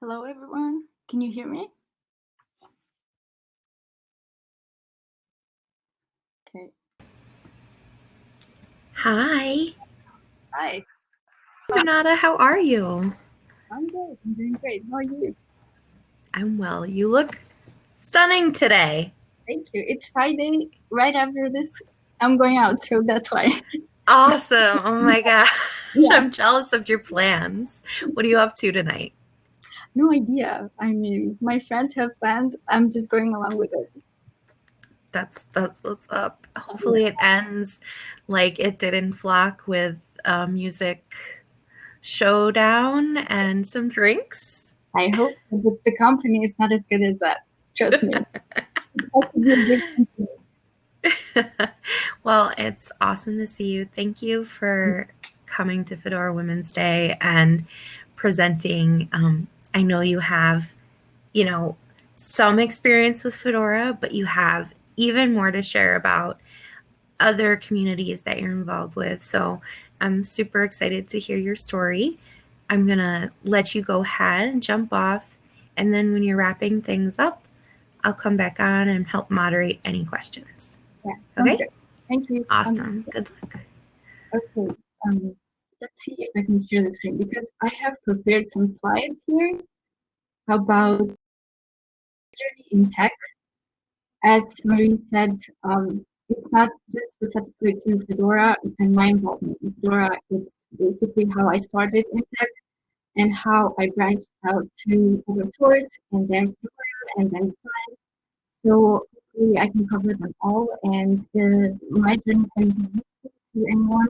Hello, everyone. Can you hear me? Okay. Hi. Hi. Renata, how are you? I'm good. I'm doing great. How are you? I'm well. You look stunning today. Thank you. It's Friday. Right after this, I'm going out, so that's why. Awesome. Oh my gosh. Yeah. I'm jealous of your plans. What are you up to tonight? No idea. I mean, my friends have plans. I'm just going along with it. That's that's what's up. Hopefully it ends like it did in Flock with uh, music showdown and some drinks. I hope so, but the company is not as good as that. Trust me. It has to be a big company. well, it's awesome to see you. Thank you for coming to Fedora Women's Day and presenting. Um, I know you have, you know, some experience with Fedora, but you have even more to share about other communities that you're involved with. So I'm super excited to hear your story. I'm going to let you go ahead and jump off. And then when you're wrapping things up, I'll come back on and help moderate any questions. Yeah. Okay. good. Thank you. Um, Awesome. Good luck. Okay. Um, let's see if I can share the screen because I have prepared some slides here about journey in tech. As Marie said, um, it's not just specifically to Fedora and my involvement in Fedora. It's basically how I started in tech and how I branched out to open source and then Fedora and then science. So hopefully I can cover them all and the, my journey can be useful to anyone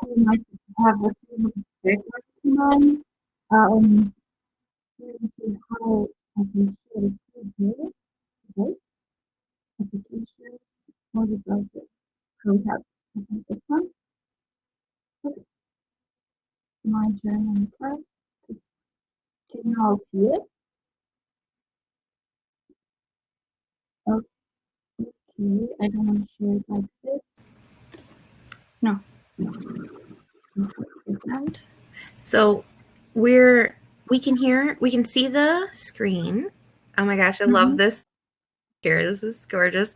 who might have a similar background to mine. Um, let me see how I can share the screen here. Okay. Applications, what is the contact? Okay, this one. Okay. My journal part. Can you all see it? So we're we can hear we can see the screen. Oh my gosh, I love Mhm. this here. This is gorgeous.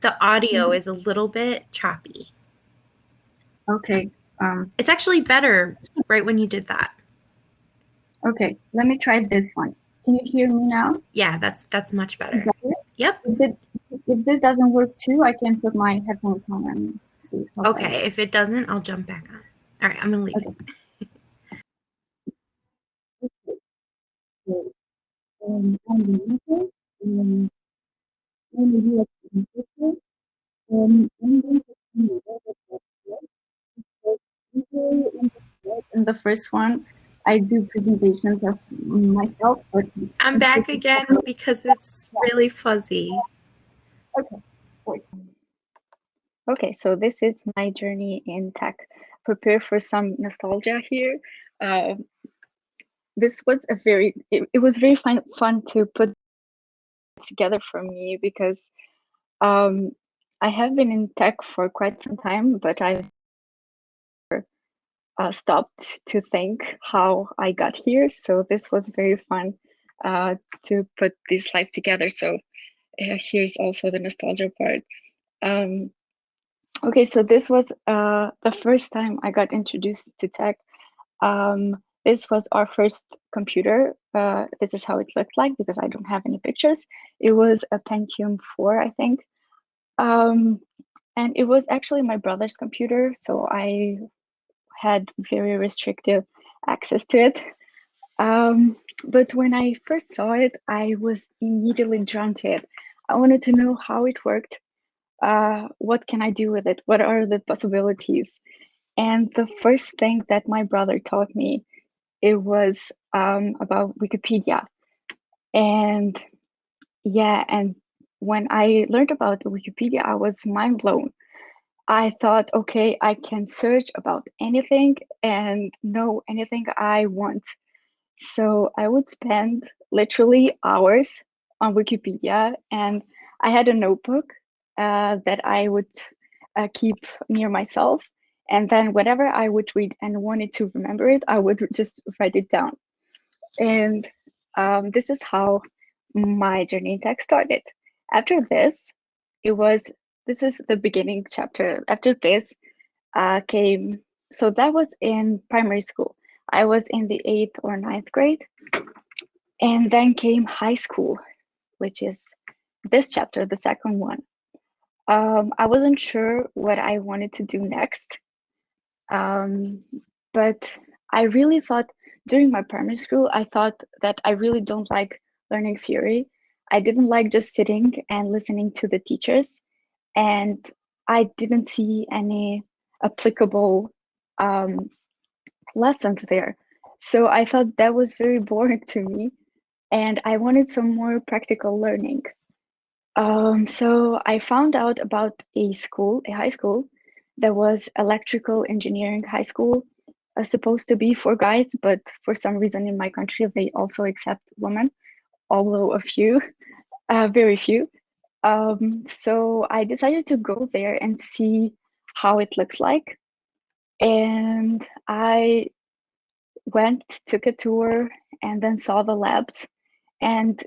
The audio Mhm. is a little bit choppy. Okay. Um. It's actually better right when you did that. Okay. Let me try this one. Can you hear me now? Yeah, that's that's much better. Yep. If, it, if this doesn't work too, I can put my headphones on and see. Okay, if it doesn't, I'll jump back on. All right, I'm gonna leave Okay. it. So, um, on the user, um, on the US user, um, I'm going to see whether that's right. So, usually in the slide- in the first one, I do presentations of myself. I'm back again because it's really fuzzy. Okay. Okay, so this is my journey in tech. Prepare for some nostalgia here. Uh, this was a very, it, it was very fun, fun to put together for me because um, I have been in tech for quite some time, but I've uh, stopped to think how I got here. So this was very fun uh, to put these slides together. So uh, here's also the nostalgia part. Um, Okay, so this was uh, the first time I got introduced to tech. Um, this was our first computer. Uh, this is how it looked like because I don't have any pictures. It was a Pentium 4, I think. Um, and it was actually my brother's computer, so I had very restrictive access to it. Um, but when I first saw it, I was immediately drawn to it. I wanted to know how it worked uh, what can I do with it? What are the possibilities? And the first thing that my brother taught me, it was um, about Wikipedia. And yeah, and when I learned about Wikipedia, I was mind blown. I thought, okay, I can search about anything and know anything I want. So I would spend literally hours on Wikipedia, and I had a notebook uh, that I would uh, keep near myself. And then whatever I would read and wanted to remember it, I would just write it down. And um, this is how my journey in tech started. After this, it was this is the beginning chapter. After this, uh, came so that was in primary school. I was in the eighth or ninth grade, and then came high school, which is this chapter, the second one. Um, I wasn't sure what I wanted to do next, um, but I really thought during my primary school, I thought that I really don't like learning theory. I didn't like just sitting and listening to the teachers, and I didn't see any applicable um, lessons there. So I thought that was very boring to me, and I wanted some more practical learning. Um, so I found out about a school, a high school, that was electrical engineering high school, uh, supposed to be for guys, but for some reason in my country they also accept women, although a few, uh, very few. Um, so I decided to go there and see how it looks like. And I went, took a tour, and then saw the labs. And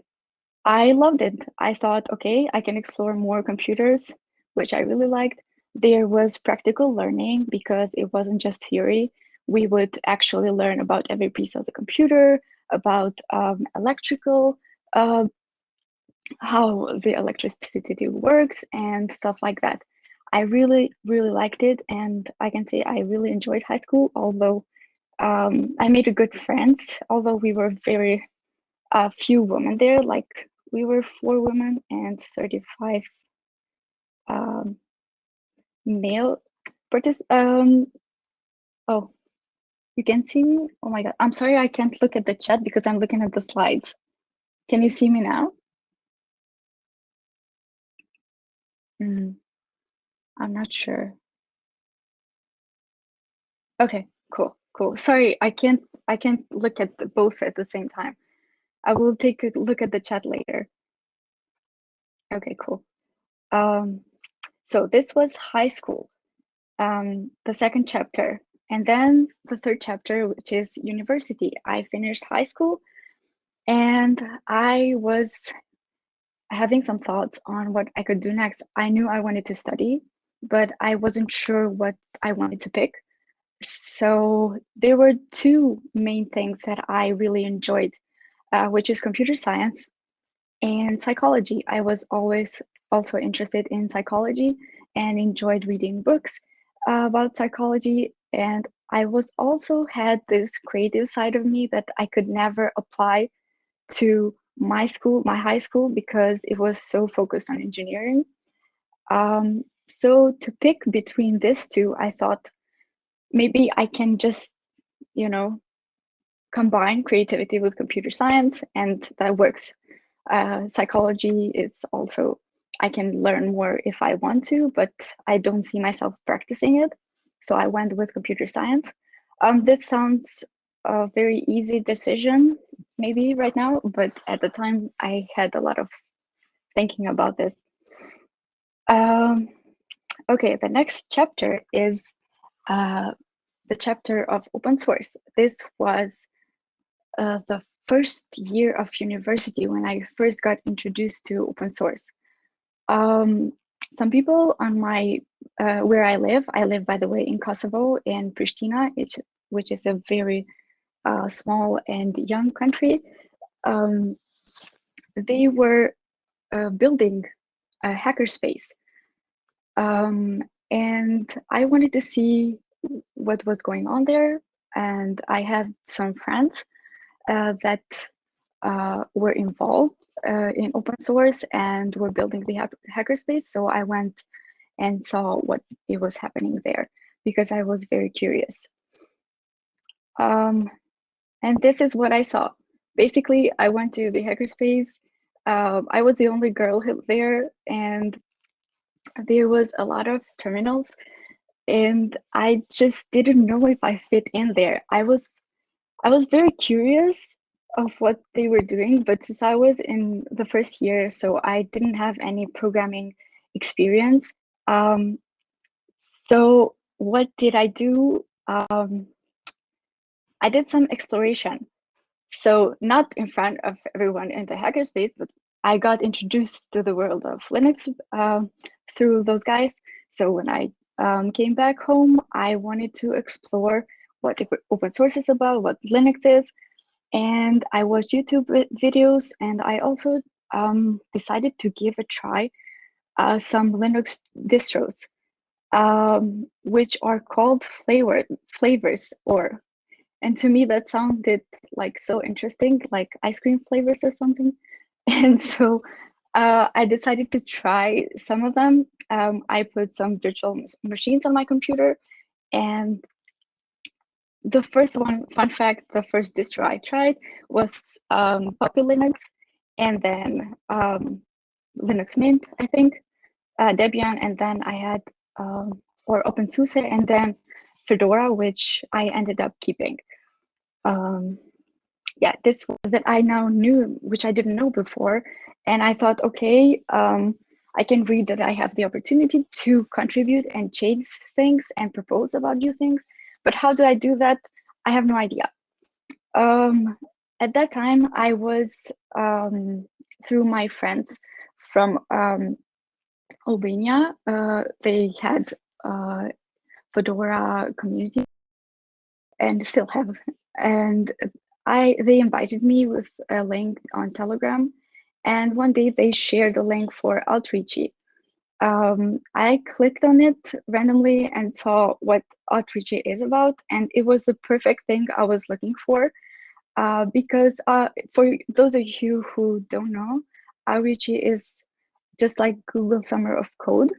I loved it. I thought, okay, I can explore more computers, which I really liked. There was practical learning because it wasn't just theory. We would actually learn about every piece of the computer, about um, electrical, uh, how the electricity works, and stuff like that. I really, really liked it, and I can say I really enjoyed high school. Although um, I made a good friends, although we were very uh, few women there. Like we were four women and thirty-five um, male participants. Um, oh, you can see me. Oh my god, I'm sorry I can't look at the chat because I'm looking at the slides. Can you see me now? Mm, I'm not sure. Okay, cool, cool. Sorry, I can't I can't look at both at the same time. I will take a look at the chat later. Okay, cool. Um, so this was high school, um, the second chapter, and then the third chapter, which is university. I finished high school, and I was having some thoughts on what I could do next. I knew I wanted to study, but I wasn't sure what I wanted to pick. So there were two main things that I really enjoyed, uh, which is computer science and psychology. I was always also interested in psychology and enjoyed reading books uh, about psychology. And I was also had this creative side of me that I could never apply to my school, my high school, because it was so focused on engineering. Um, so to pick between these two, I thought maybe I can just, you know, combine creativity with computer science, and that works. Uh, psychology is also I can learn more if I want to, but I don't see myself practicing it. So I went with computer science. Um, this sounds a very easy decision maybe right now, but at the time I had a lot of thinking about this. Um, okay, the next chapter is uh, the chapter of open source. This was uh, the first year of university when I first got introduced to open source. Um, some people on my uh, where I live, I live by the way in Kosovo in Pristina, which is a very uh, small and young country, um, they were uh, building a hackerspace. Um, and I wanted to see what was going on there. And I have some friends uh, that uh, were involved uh, in open source and were building the hackerspace. So I went and saw what it was happening there because I was very curious. Um, and this is what I saw. Basically, I went to the hackerspace. Um, I was the only girl there, and there was a lot of terminals, and I just didn't know if I fit in there. I was, I was very curious of what they were doing, but since I was in the first year, so I didn't have any programming experience. Um, so what did I do? Um, I did some exploration. So not in front of everyone in the hackerspace, but I got introduced to the world of Linux uh, through those guys. So when I um, came back home, I wanted to explore what open source is about, what Linux is, and I watched YouTube videos, and I also um, decided to give a try uh, some Linux distros, um, which are called flavor flavors, or and to me that sounded like so interesting, like ice cream flavors or something, and so uh, I decided to try some of them. Um, I put some virtual machines on my computer, and the first one, fun fact, the first distro I tried was um, Puppy Linux, and then um, Linux Mint, I think, uh, Debian, and then I had, um, or OpenSUSE, and then Fedora, which I ended up keeping. Um, yeah, this that I now knew, which I didn't know before, and I thought, okay, um, I can read that I have the opportunity to contribute and change things and propose about new things. But how do I do that? I have no idea. Um, at that time, I was um, through my friends from um, Albania. Uh, they had uh, Fedora community and still have. And I they invited me with a link on Telegram. And one day they shared a link for Outreachy. Um, I clicked on it randomly and saw what Outreachy is about. And it was the perfect thing I was looking for. Uh, because uh, for those of you who don't know, Outreachy is just like Google Summer of Code,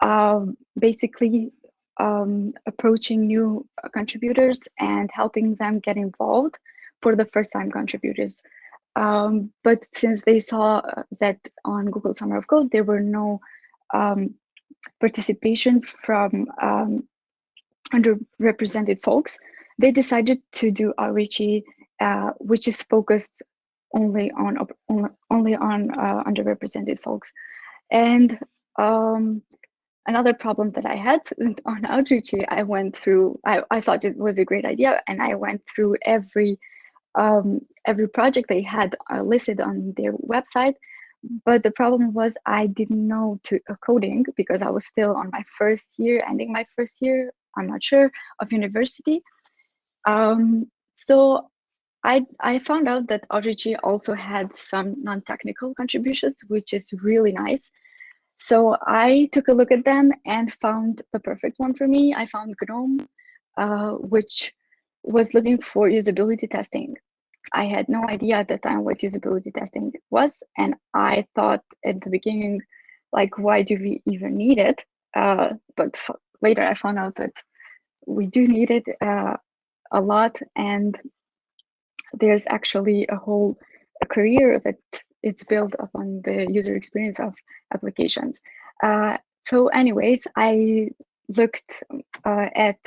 uh, basically um, approaching new contributors and helping them get involved for the first time contributors. Um, but since they saw that on Google Summer of Code, there were no um, participation from um, underrepresented folks, they decided to do Outreachy, uh, which is focused only on only on uh, underrepresented folks. And um, another problem that I had on Outreachy, I went through. I, I thought it was a great idea, and I went through every um, every project they had uh, listed on their website. But the problem was I didn't know to uh, coding because I was still on my first year, ending my first year. I'm not sure of university. Um, so I I found out that Outreachy also had some non-technical contributions, which is really nice. So I took a look at them and found the perfect one for me. I found GNOME, uh, which was looking for usability testing. I had no idea at the time what usability testing was, and I thought at the beginning, like, why do we even need it? Uh, but later I found out that we do need it uh, a lot, and there's actually a whole career that it's built upon the user experience of applications. Uh, so anyways, I looked uh, at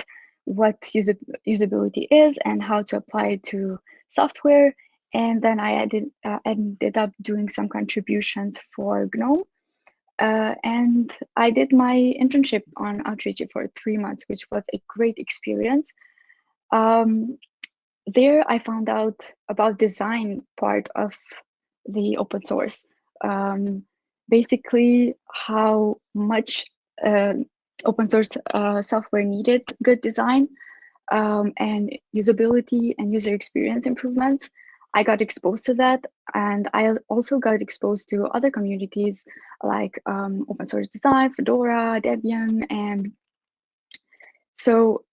what usability is and how to apply it to software. And then I ended, uh, ended up doing some contributions for GNOME. Uh, and I did my internship on Outreachy for three months, which was a great experience. Um, there I found out about design part of the open source. Um, basically, how much uh, open source uh, software needed good design um, and usability and user experience improvements. I got exposed to that, and I also got exposed to other communities like um, open source design, Fedora, Debian, and so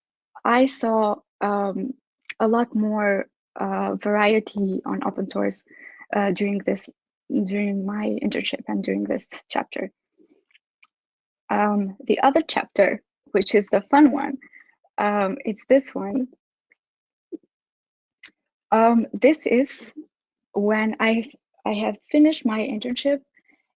I saw um, a lot more uh, variety on open source uh, during this during my internship and during this chapter. Um, the other chapter, which is the fun one, um, it's this one. Um, this is when I I have finished my internship,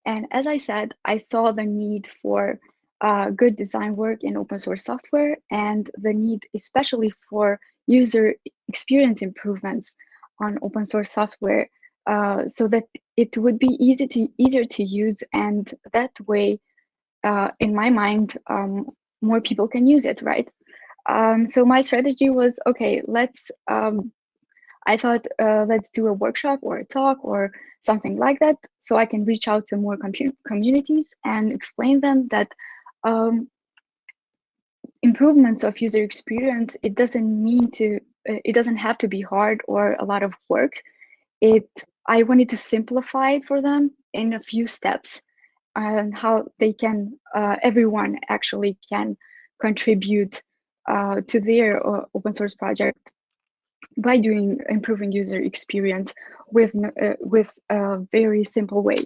and as I said, I saw the need for uh, good design work in open source software and the need especially for user experience improvements on open source software uh, so that it would be easy to easier to use and that way uh, in my mind um, more people can use it right um, so my strategy was okay let's um, I thought, uh, let's do a workshop or a talk or something like that, so I can reach out to more communities and explain them that um, improvements of user experience, it doesn't mean to, uh, it doesn't have to be hard or a lot of work. It, I wanted to simplify it for them in a few steps and how they can, uh, everyone actually can contribute uh, to their uh, open source project by doing improving user experience with uh, with a very simple way.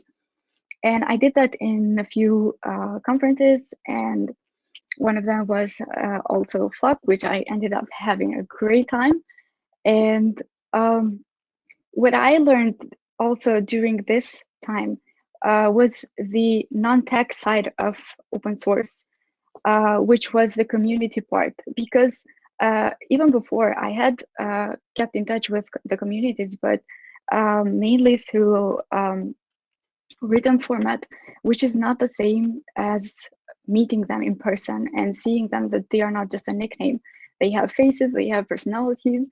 And I did that in a few uh, conferences, and one of them was uh, also Flock, which I ended up having a great time. And um, what I learned also during this time uh, was the non-tech side of open source, uh, which was the community part, because uh, even before I had uh, kept in touch with the communities, but um, mainly through um, written format, which is not the same as meeting them in person and seeing them that they are not just a nickname. They have faces, they have personalities,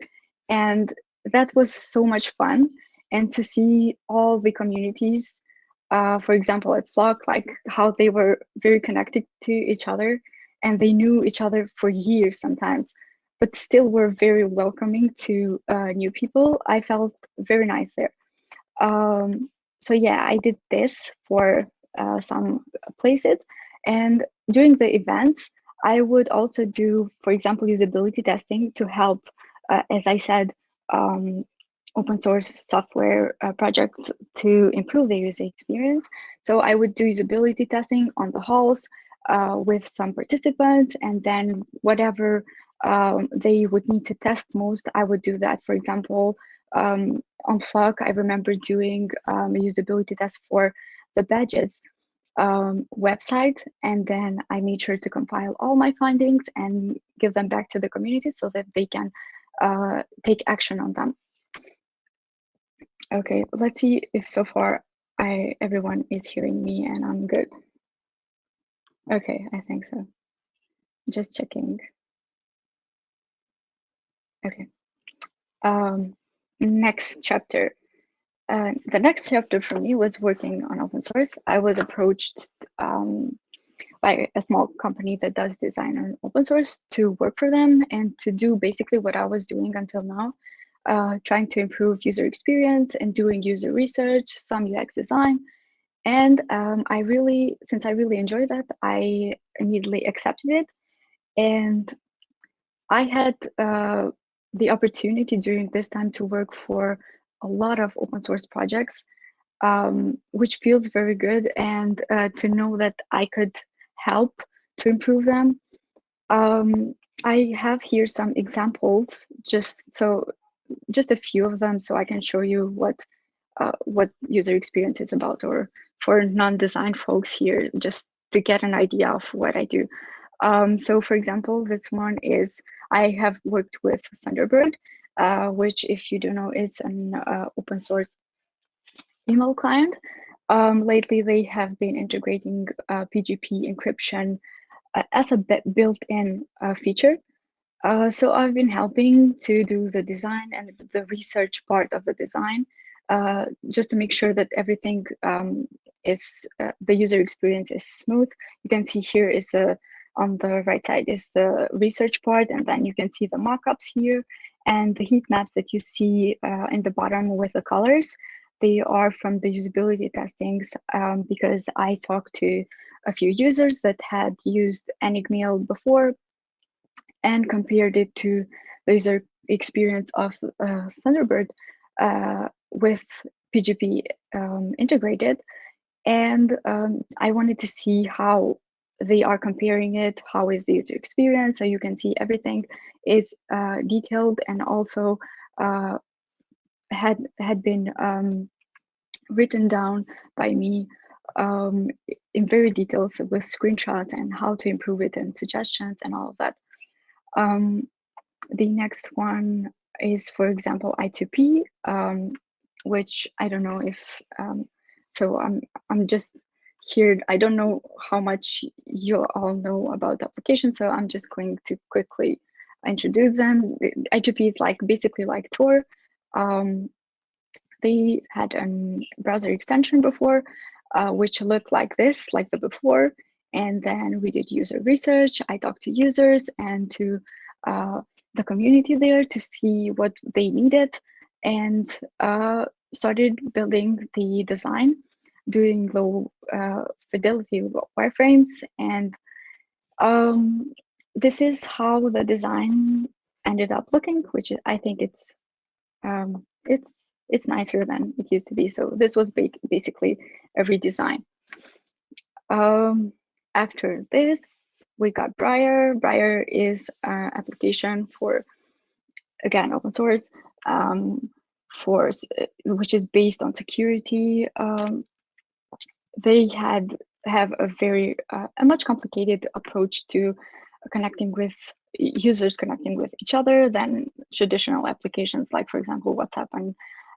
and that was so much fun. And to see all the communities, uh, for example, at Flock, like how they were very connected to each other and they knew each other for years sometimes but still were very welcoming to uh, new people. I felt very nice there. Um, so yeah, I did this for uh, some places. And during the events, I would also do, for example, usability testing to help, uh, as I said, um, open source software uh, projects to improve the user experience. So I would do usability testing on the halls uh, with some participants and then whatever um, they would need to test most, I would do that. For example, um, on Flock, I remember doing um, a usability test for the badges um, website, and then I made sure to compile all my findings and give them back to the community so that they can uh, take action on them. Okay, let's see if so far I everyone is hearing me and I'm good. Okay, I think so. Just checking. Okay. Um, next chapter. Uh, the next chapter for me was working on open source. I was approached um, by a small company that does design on open source to work for them and to do basically what I was doing until now, uh, trying to improve user experience and doing user research, some UX design. And um, I really, since I really enjoyed that, I immediately accepted it. And I had uh, the opportunity during this time to work for a lot of open source projects, um, which feels very good. And uh, to know that I could help to improve them. Um, I have here some examples, just so just a few of them, so I can show you what uh, what user experience is about, or for non-design folks here, just to get an idea of what I do. Um, so for example, this one is, I have worked with Thunderbird, uh, which if you don't know, is an uh, open source email client. Um, lately, they have been integrating uh, PGP encryption uh, as a built-in uh, feature. Uh, so I've been helping to do the design and the research part of the design, just to make sure that everything um, is, the user experience is smooth. You can see here is a on the right side is the research part, and then you can see the mockups here and the heat maps that you see uh, in the bottom with the colors. They are from the usability testings um, because I talked to a few users that had used Enigmail before and compared it to the user experience of uh, Thunderbird uh, with PGP um, integrated. And um, I wanted to see how they are comparing it, how is the user experience, so you can see everything is uh, detailed and also uh, had had been um, written down by me um, in very details with screenshots and how to improve it and suggestions and all of that. Um, the next one is, for example, I2P, um, which I don't know if, um, so I'm, I'm just here, I don't know how much you all know about the application, so I'm just going to quickly introduce them. I2P is like basically like Tor, um, they had a browser extension before, uh, which looked like this, like the before. And then we did user research. I talked to users and to uh, the community there to see what they needed and uh, started building the design, doing low uh, fidelity wireframes. And um, this is how the design ended up looking, which I think it's um, it's it's nicer than it used to be. So this was basically a redesign. Um, after this, we got Briar. Briar is an application for, again, open source, um, for which is based on security. Um, they had have a very uh, a much complicated approach to connecting with users connecting with each other than traditional applications like for example whatsapp and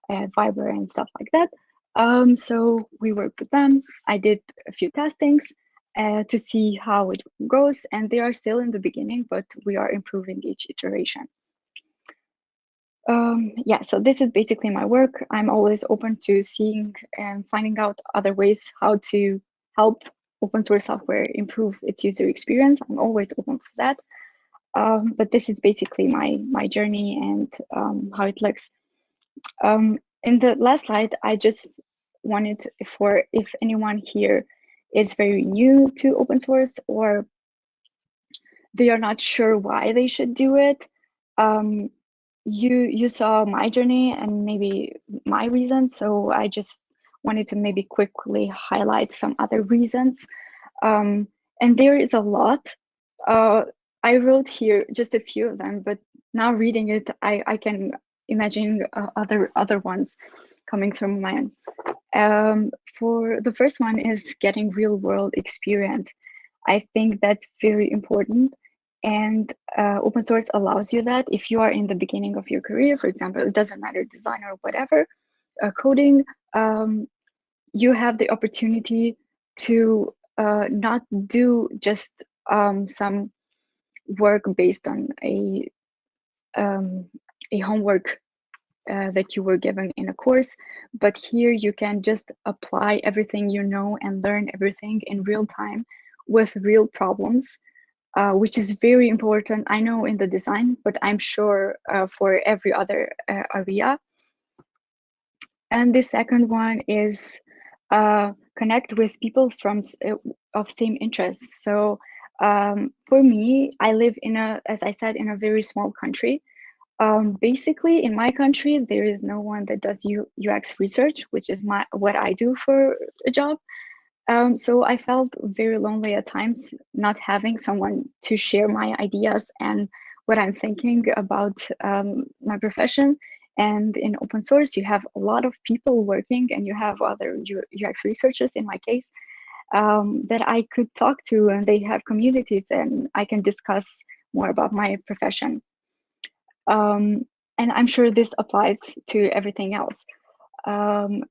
uh, viber and stuff like that um, so we worked with them i did a few testings uh, to see how it goes and they are still in the beginning but we are improving each iteration um, yeah so this is basically my work i'm always open to seeing and finding out other ways how to help open source software improve its user experience. I'm always open for that. Um, but this is basically my my journey and um, how it looks. Um, in the last slide, I just wanted for if anyone here is very new to open source or they are not sure why they should do it. Um, you you saw my journey and maybe my reasons, so I just wanted to maybe quickly highlight some other reasons. Um, and there is a lot. Uh, I wrote here just a few of them, but now reading it, I, I can imagine uh, other other ones coming through my mind. Um, for the first one is getting real world experience. I think that's very important and uh, open source allows you that if you are in the beginning of your career, for example, it doesn't matter design or whatever, uh, coding, um, you have the opportunity to uh, not do just um, some work based on a um, a homework uh, that you were given in a course, but here you can just apply everything you know and learn everything in real time with real problems, uh, which is very important. I know in the design, but I'm sure uh, for every other uh, area. And the second one is uh, connect with people from of same interests. So um, for me, I live in a, as I said, in a very small country. Um, basically, in my country, there is no one that does U, UX research, which is my what I do for a job. Um, so I felt very lonely at times, not having someone to share my ideas and what I'm thinking about um, my profession. And in open source, you have a lot of people working and you have other UX researchers in my case um, that I could talk to and they have communities and I can discuss more about my profession. Um, and I'm sure this applies to everything else. Um,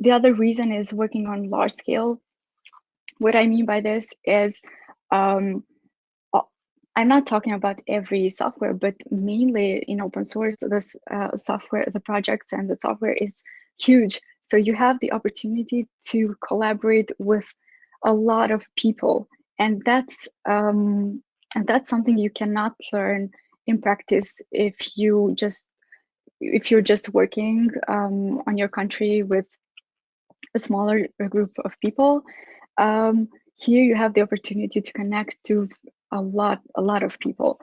the other reason is working on large scale. What I mean by this is um, I'm not talking about every software, but mainly in open source, this uh, software, the projects and the software is huge. So you have the opportunity to collaborate with a lot of people, and that's um, and that's something you cannot learn in practice if you just if you're just working um, on your country with a smaller group of people. Um, here you have the opportunity to connect to a lot, a lot of people.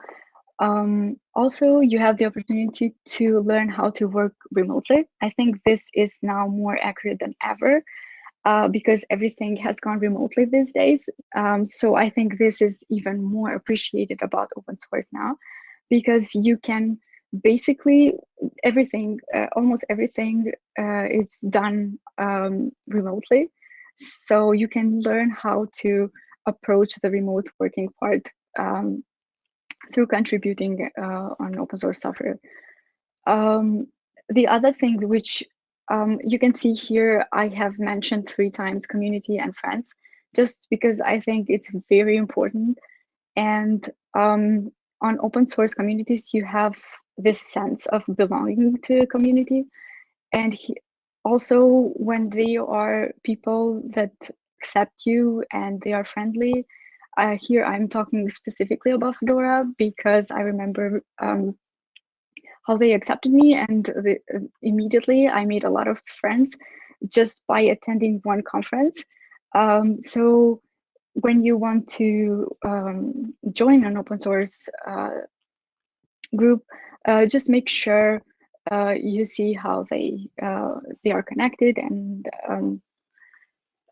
Um, also, you have the opportunity to learn how to work remotely. I think this is now more accurate than ever uh, because everything has gone remotely these days. Um, so I think this is even more appreciated about open source now because you can basically everything, uh, almost everything uh, is done um, remotely. So you can learn how to approach the remote working part um, through contributing uh, on open source software. Um, the other thing which um, you can see here, I have mentioned three times community and friends, just because I think it's very important. And um, on open source communities, you have this sense of belonging to a community. And he, also when they are people that accept you and they are friendly, uh, here I'm talking specifically about Fedora because I remember um, how they accepted me and the, uh, immediately I made a lot of friends just by attending one conference. Um, so when you want to um, join an open source uh, group, uh, just make sure uh, you see how they uh, they are connected and um,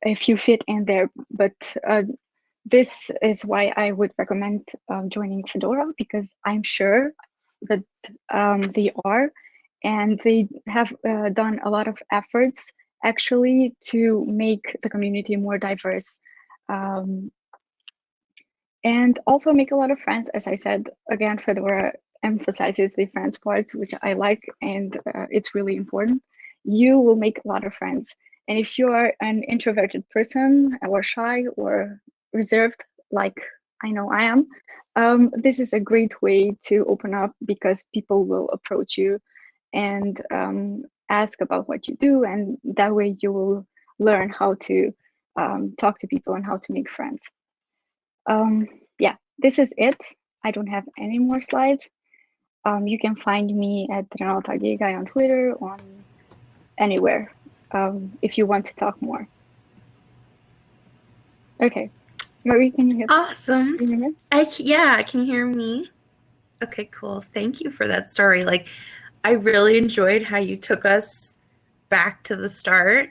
if you fit in there. But uh, this is why I would recommend um, joining Fedora because I'm sure that um, they are and they have uh, done a lot of efforts actually to make the community more diverse um, and also make a lot of friends. As I said, again, Fedora emphasizes the friends part, which I like, and uh, it's really important. You will make a lot of friends. And if you are an introverted person or shy or reserved, like I know I am, um, this is a great way to open up because people will approach you and um, ask about what you do. And that way you will learn how to um, talk to people and how to make friends. Um, yeah, this is it. I don't have any more slides. Um, you can find me at Renata Gegaj on Twitter, on anywhere, um, if you want to talk more. Okay, Marie, can you hear? Awesome. Can you hear me? I yeah, can you hear me? Okay, cool. Thank you for that story. Like, I really enjoyed how you took us back to the start,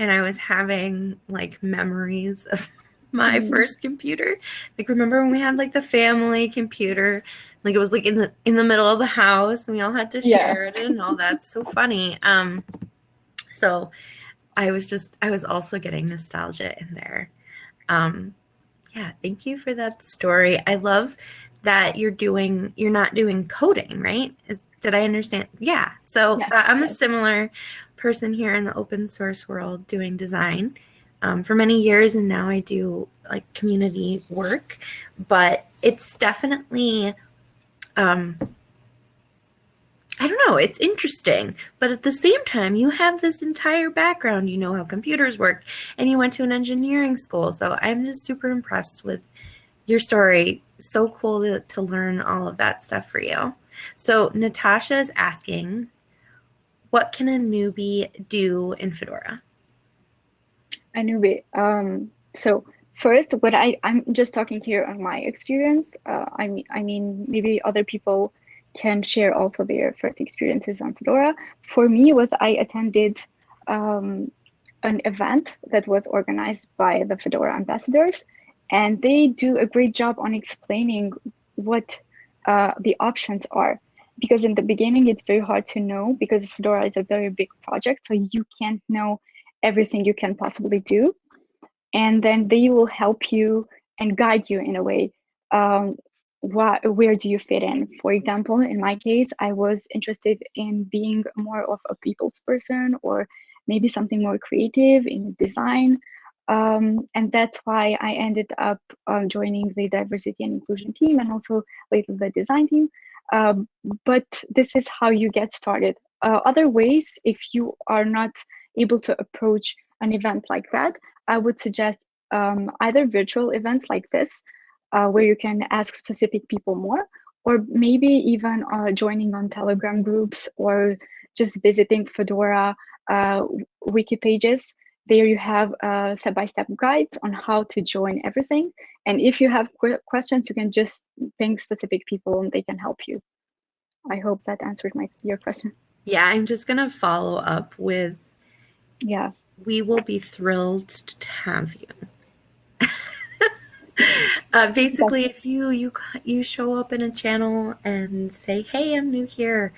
and I was having like memories of my Mhm. first computer. Like, remember when we had like the family computer? Like it was like in the in the middle of the house, and we all had to Yeah. share it and all that's so funny. Um, so I was just I was also getting nostalgia in there. Um, yeah, thank you for that story. I love that you're doing you're not doing coding, right? Is did I understand? Yeah. So Yes, uh, I'm a similar person here in the open source world doing design um, for many years, and now I do like community work. But it's definitely, um, I don't know, it's interesting. But at the same time, you have this entire background. You know how computers work, and you went to an engineering school. So I'm just super impressed with your story. So cool to, to learn all of that stuff for you. So Natasha is asking, what can a newbie do in Fedora? A newbie. Um, so first, what I I'm just talking here on my experience. Uh, I mean, I mean, maybe other people can share also their first experiences on Fedora. For me, was I attended um, an event that was organized by the Fedora ambassadors, and they do a great job on explaining what uh, the options are. Because in the beginning, it's very hard to know because Fedora is a very big project, so you can't know everything you can possibly do. And then they will help you and guide you in a way. Um, what, where do you fit in? For example, in my case, I was interested in being more of a people's person or maybe something more creative in design. Um, and that's why I ended up um, joining the diversity and inclusion team and also later the design team. Um, but this is how you get started. Uh, other ways, if you are not able to approach an event like that, I would suggest um, either virtual events like this, uh, where you can ask specific people more, or maybe even uh, joining on Telegram groups or just visiting Fedora uh, wiki pages. There you have uh, step-by-step guides on how to join everything. And if you have qu questions, you can just ping specific people and they can help you. I hope that answered my your question. Yeah, I'm just going to follow up with Yeah. we will be thrilled to have you. uh, basically, if you you you show up in a channel and say, "Hey, I'm new here,"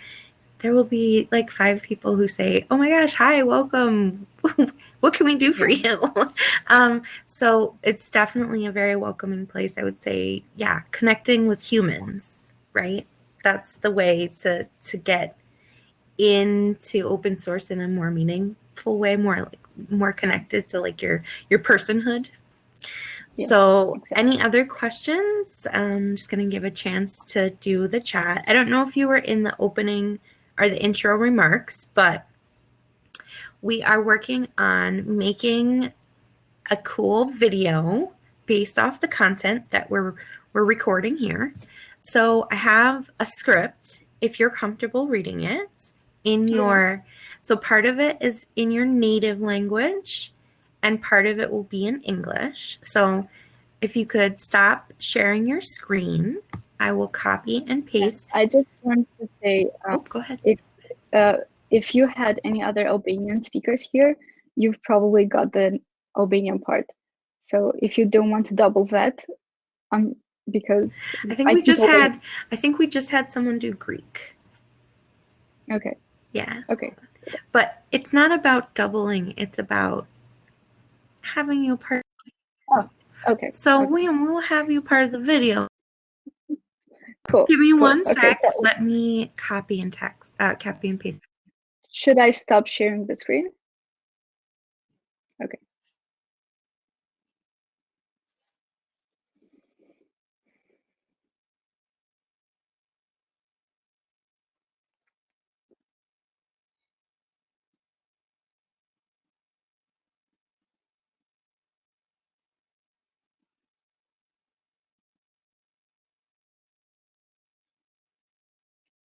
there will be like five people who say, "Oh my gosh, hi, welcome. what can we do for you?" um, so it's definitely a very welcoming place. I would say, yeah, connecting with humans, right? That's the way to to get into open source in a more meaningful way, more like more connected to like your your personhood. Yeah, so, exactly. any other questions? I'm just going to give a chance to do the chat. I don't know if you were in the opening or the intro remarks, but we are working on making a cool video based off the content that we're we're recording here. So I have a script if you're comfortable reading it in your so part of it is in your native language and part of it will be in English. So if you could stop sharing your screen, I will copy and paste. I just want to say, Oh, uh, go ahead. uh, if you had any other Albanian speakers here, you've probably got the Albanian part. So if you don't want to double that, um, because I think I we just had I think we just had someone do Greek. okay, Yeah. okay, But it's not about doubling, it's about having you part. Oh, okay, So okay. we will have you part of the video. cool. Give me cool, one okay, sec. cool. Let me copy and text, uh, copy and paste. Should I stop sharing the screen? Okay.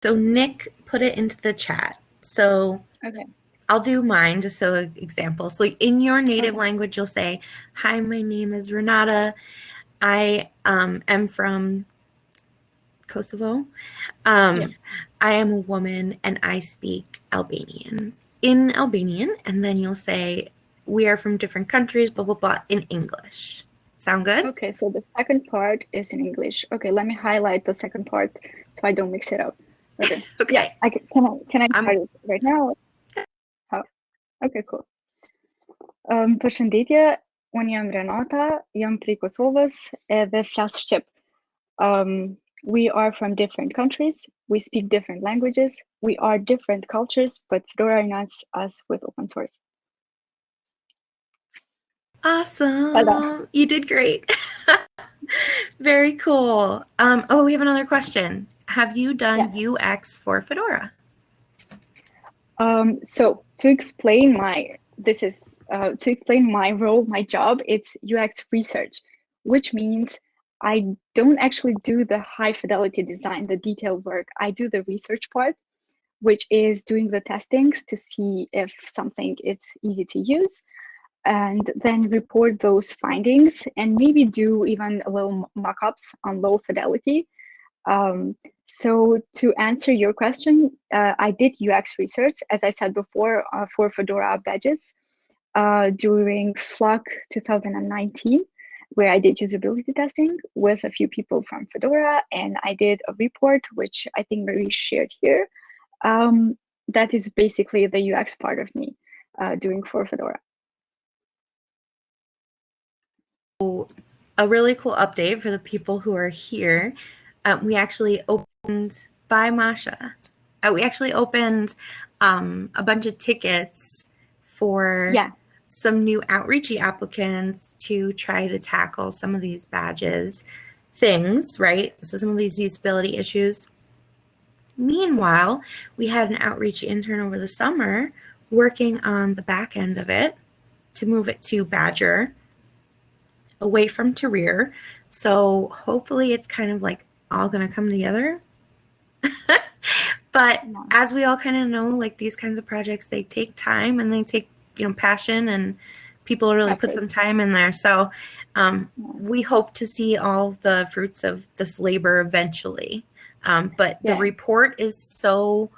So Nick put it into the chat. So Okay. I'll do mine just so example. So in your native Okay. language, you'll say, "Hi, my name is Renata. I um, am from Kosovo. Um, Yeah. I am a woman and I speak Albanian in Albanian." And then you'll say, "We are from different countries." Blah blah blah in English. Sound good? Okay, so the second part is in English. Okay, let me highlight the second part so I don't mix it up. Okay. Okay. Yeah, I can, can I can I I'm- start right now? How? Okay, cool. Um, përshëndetje, unë jam Renata, jam prej Kosovës edhe flas shqip. Um, we are from different countries. We speak different languages. We are different cultures, but Fedora unites us with open source. Awesome. You did great. Very cool. Um, oh, we have another question. Have you done UX for Fedora? Um, so to explain my this is uh, to explain my role, my job, it's UX research, which means I don't actually do the high fidelity design, the detailed work. I do the research part, which is doing the testings to see if something is easy to use, and then report those findings and maybe do even a little mock-ups on low fidelity. Um, so to answer your question, uh, I did UX research, as I said before, uh, for Fedora badges uh, during Flock 2019, where I did usability testing with a few people from Fedora, and I did a report, which I think Marie shared here. Um, that is basically the UX part of me uh, doing for Fedora. A really cool update for the people who are here. Um, we actually opened by Masha. Uh, we actually opened um, a bunch of tickets for Yeah. some new outreachy applicants to try to tackle some of these badges things, right? So some of these usability issues. Meanwhile, we had an outreach intern over the summer working on the back end of it to move it to Badger away from Tahrir. So hopefully it's kind of like all going to come together. but Yeah. as we all kind of know, like these kinds of projects, they take time and they take, you know, passion and people really put some time in there. So um, Yeah. we hope to see all the fruits of this labor eventually. Um, but the report is so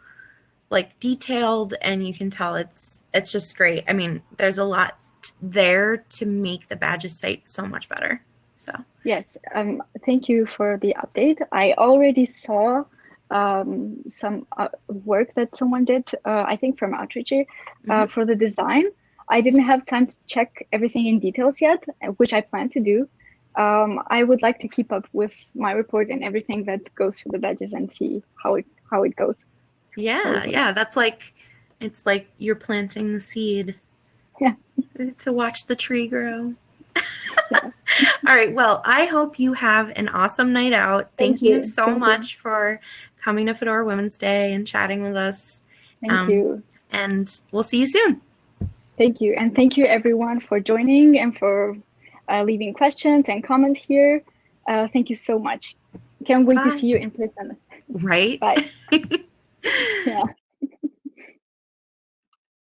like detailed and you can tell it's it's just great. I mean, there's a lot there to make the badges site so much better. So Yes, um, thank you for the update. I already saw um, some uh, work that someone did, uh, I think from Outreach, uh, for the design. I didn't have time to check everything in details yet, which I plan to do. Um, I would like to keep up with my report and everything that goes through the badges and see how it how it goes. yeah, yeah, that's like it's like you're planting the seed. Yeah. To watch the tree grow. All right. Well, I hope you have an awesome night out. Thank, Thank you. you. so Thank you. much for coming to Fedora Women's Day and chatting with us. Thank Um, you. And we'll see you soon. Thank you. And thank you everyone for joining and for uh, leaving questions and comments here. Uh, thank you so much. Can't wait to see you in person. Right? Bye. Yeah.